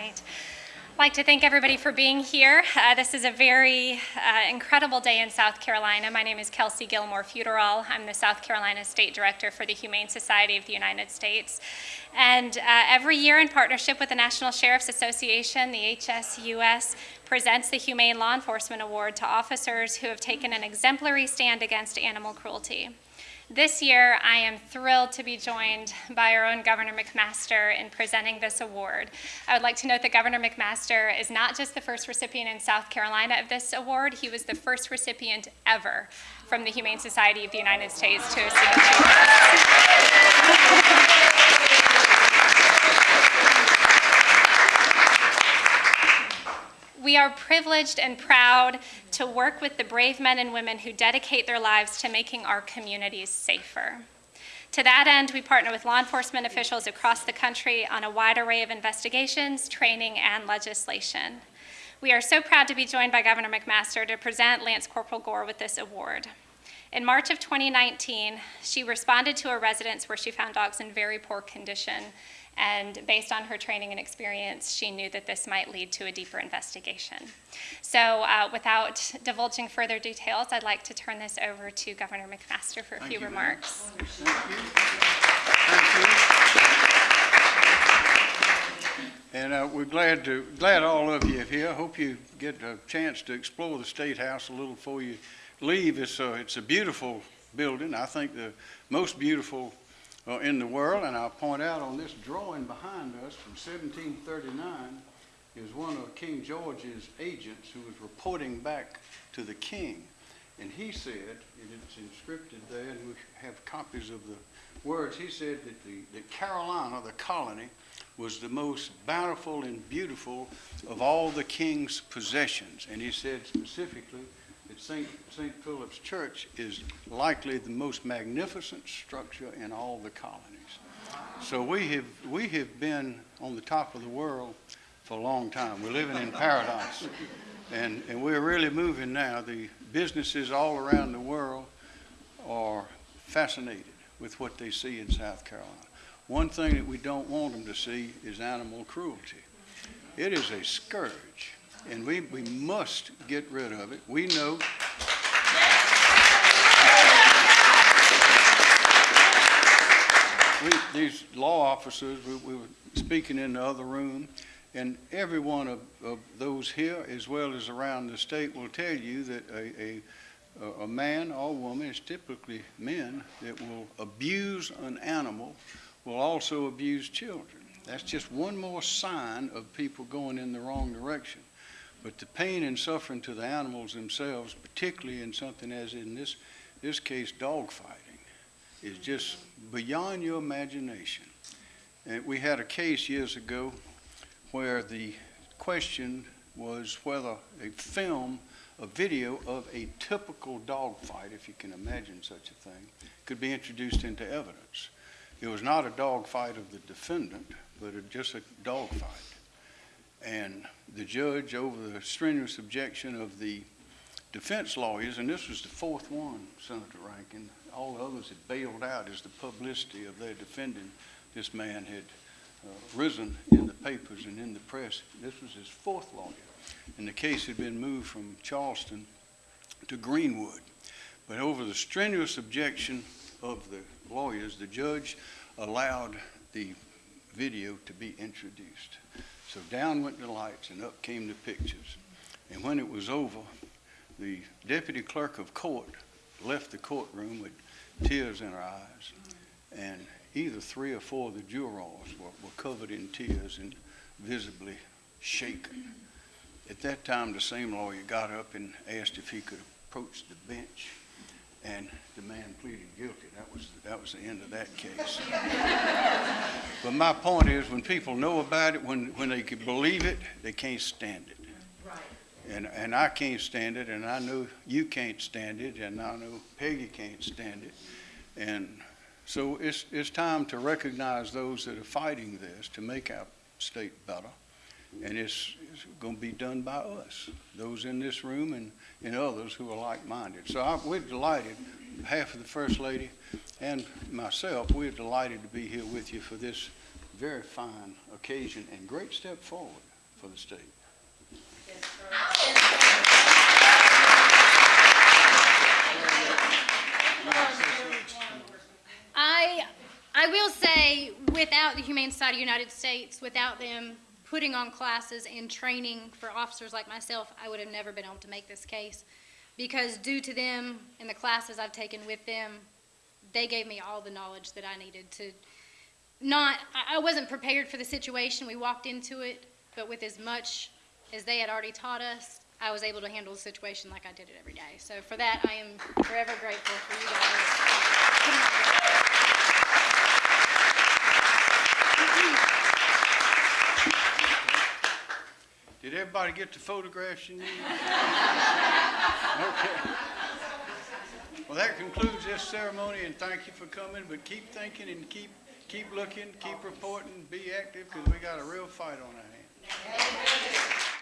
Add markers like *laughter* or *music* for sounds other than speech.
I'd like to thank everybody for being here. Uh, this is a very uh, incredible day in South Carolina. My name is Kelsey Gilmore Futeral. I'm the South Carolina State Director for the Humane Society of the United States. And uh, every year in partnership with the National Sheriff's Association, the HSUS presents the Humane Law Enforcement Award to officers who have taken an exemplary stand against animal cruelty. This year, I am thrilled to be joined by our own Governor McMaster in presenting this award. I would like to note that Governor McMaster is not just the first recipient in South Carolina of this award, he was the first recipient ever from the Humane Society of the United States to receive are privileged and proud to work with the brave men and women who dedicate their lives to making our communities safer. To that end, we partner with law enforcement officials across the country on a wide array of investigations, training, and legislation. We are so proud to be joined by Governor McMaster to present Lance Corporal Gore with this award. In March of 2019, she responded to a residence where she found dogs in very poor condition and based on her training and experience, she knew that this might lead to a deeper investigation. So uh, without divulging further details, I'd like to turn this over to Governor McMaster for a Thank few you, remarks. Thank you. Thank you. And uh, we're glad to, glad all of you are here. Hope you get a chance to explore the State House a little before you leave. It's a, it's a beautiful building. I think the most beautiful uh, in the world. And I'll point out on this drawing behind us from 1739 is one of King George's agents who was reporting back to the king. And he said, and it's inscripted there, and we have copies of the words, he said that, the, that Carolina, the colony, was the most bountiful and beautiful of all the king's possessions. And he said specifically that St. St. Philip's Church is likely the most magnificent structure in all the colonies. So we have, we have been on the top of the world for a long time. We're living in paradise. And, and we're really moving now. The businesses all around the world are fascinated with what they see in South Carolina. One thing that we don't want them to see is animal cruelty. It is a scourge and we, we must get rid of it. We know. We, these law officers, we, we, were speaking in the other room, and every one of, of, those here, as well as around the state, will tell you that a, a, a man or woman, it's typically men, that will abuse an animal will also abuse children. That's just one more sign of people going in the wrong direction. But the pain and suffering to the animals themselves, particularly in something as in this, this case, dog fighting, is just beyond your imagination. And we had a case years ago where the question was whether a film, a video of a typical dog fight, if you can imagine such a thing, could be introduced into evidence. It was not a dog fight of the defendant, but just a dog fight. And the judge, over the strenuous objection of the defense lawyers, and this was the fourth one, Senator Rankin, all the others had bailed out as the publicity of their defending this man had uh, risen in the papers and in the press. This was his fourth lawyer, and the case had been moved from Charleston to Greenwood. But over the strenuous objection of the lawyers, the judge allowed the video to be introduced. So down went the lights and up came the pictures. And when it was over, the deputy clerk of court left the courtroom with tears in her eyes. And either three or four of the jurors were, were covered in tears and visibly shaken. At that time, the same lawyer got up and asked if he could approach the bench and the man pleaded guilty. That was that was the end of that case. but my point is, when people know about it, when when they can believe it, they can't stand it. Right. And and I can't stand it, and I know you can't stand it, and I know Peggy can't stand it, and so it's it's time to recognize those that are fighting this to make our state better and it's, it's going to be done by us, those in this room and, and others who are like-minded. So I, we're delighted, half of the First Lady and myself, we're delighted to be here with you for this very fine occasion and great step forward. for the state. I, I will say, without the Humane Society of the United States, without them putting on classes and training for officers like myself, I would have never been able to make this case. Because due to them and the classes I've taken with them, they gave me all the knowledge that I needed to not, I, wasn't prepared for the situation. We walked into it, but with as much as they had already taught us, I was able to handle the situation like I did it every day. So for that, I am forever grateful for you guys. Everybody get the photographs you need? *laughs* Okay. Well, that concludes this ceremony, and thank you for coming, but keep thinking and keep, keep looking, keep reporting, be active, because we got a real fight on our hands.